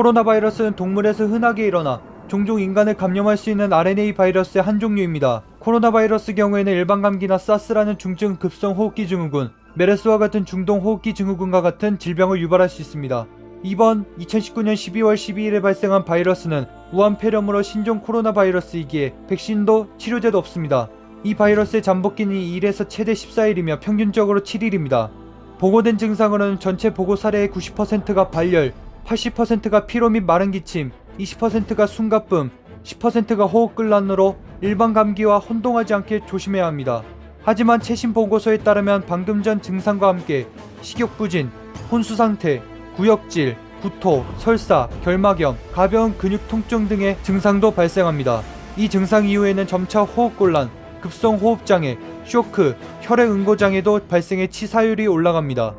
코로나 바이러스는 동물에서 흔하게 일어나 종종 인간을 감염할 수 있는 RNA 바이러스의 한 종류입니다. 코로나 바이러스 경우에는 일반 감기나 사스라는 중증 급성 호흡기 증후군, 메르스와 같은 중동 호흡기 증후군과 같은 질병을 유발할 수 있습니다. 이번 2019년 12월 12일에 발생한 바이러스는 우한 폐렴으로 신종 코로나 바이러스이기에 백신도 치료제도 없습니다. 이 바이러스의 잠복기는 1에서 최대 14일이며 평균적으로 7일입니다. 보고된 증상으로는 전체 보고 사례의 90%가 발열, 80%가 피로 및 마른 기침, 20%가 숨가쁨, 10%가 호흡곤란으로 일반 감기와 혼동하지 않게 조심해야 합니다. 하지만 최신 보고서에 따르면 방금 전 증상과 함께 식욕부진, 혼수 상태, 구역질, 구토, 설사, 결막염, 가벼운 근육 통증 등의 증상도 발생합니다. 이 증상 이후에는 점차 호흡곤란, 급성 호흡장애, 쇼크, 혈액 응고장애도 발생해 치사율이 올라갑니다.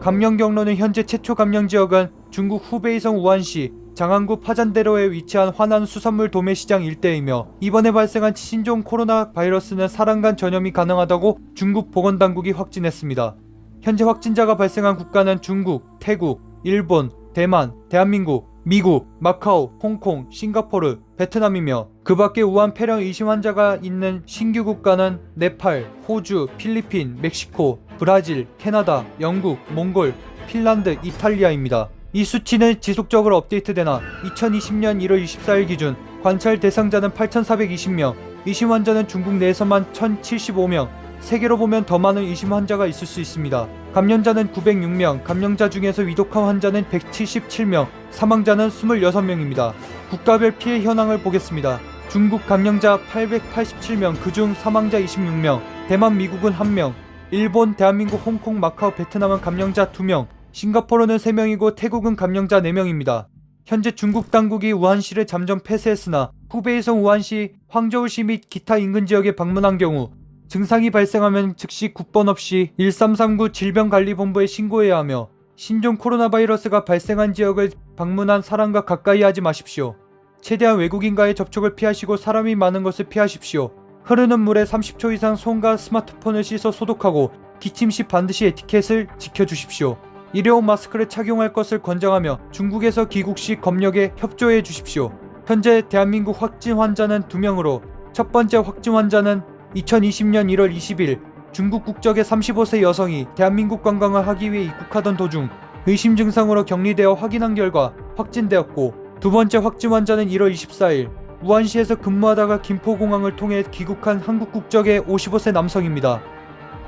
감염 경로는 현재 최초 감염 지역은 중국 후베이성 우한시 장안구 파잔대로에 위치한 화난 수산물 도매 시장 일대이며 이번에 발생한 신종 코로나 바이러스는 사람 간 전염이 가능하다고 중국 보건당국이 확진했습니다. 현재 확진자가 발생한 국가는 중국, 태국, 일본, 대만, 대한민국, 미국, 마카오, 홍콩, 싱가포르, 베트남이며 그 밖에 우한 폐렴 의심 환자가 있는 신규 국가는 네팔, 호주, 필리핀, 멕시코, 브라질, 캐나다, 영국, 몽골, 핀란드, 이탈리아입니다. 이 수치는 지속적으로 업데이트되나 2020년 1월 24일 기준 관찰 대상자는 8,420명, 의심 환자는 중국 내에서만 1,075명, 세계로 보면 더 많은 의심 환자가 있을 수 있습니다. 감염자는 906명, 감염자 중에서 위독한 환자는 177명, 사망자는 26명입니다. 국가별 피해 현황을 보겠습니다. 중국 감염자 887명, 그중 사망자 26명, 대만, 미국은 1명, 일본, 대한민국, 홍콩, 마카오, 베트남은 감염자 2명, 싱가포르는 3명이고 태국은 감염자 4명입니다. 현재 중국 당국이 우한시를 잠정 폐쇄했으나 후베이성 우한시, 황저우시 및 기타 인근 지역에 방문한 경우 증상이 발생하면 즉시 국번 없이 1339 질병관리본부에 신고해야 하며 신종 코로나 바이러스가 발생한 지역을 방문한 사람과 가까이 하지 마십시오. 최대한 외국인과의 접촉을 피하시고 사람이 많은 것을 피하십시오. 흐르는 물에 30초 이상 손과 스마트폰을 씻어 소독하고 기침 시 반드시 에티켓을 지켜주십시오. 일회용 마스크를 착용할 것을 권장하며 중국에서 귀국 시 검역에 협조해 주십시오. 현재 대한민국 확진 환자는 2명으로 첫 번째 확진 환자는 2020년 1월 20일 중국 국적의 35세 여성이 대한민국 관광을 하기 위해 입국하던 도중 의심 증상으로 격리되어 확인한 결과 확진되었고 두 번째 확진 환자는 1월 24일 우한시에서 근무하다가 김포공항을 통해 귀국한 한국 국적의 55세 남성입니다.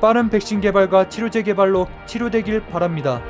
빠른 백신 개발과 치료제 개발로 치료되길 바랍니다.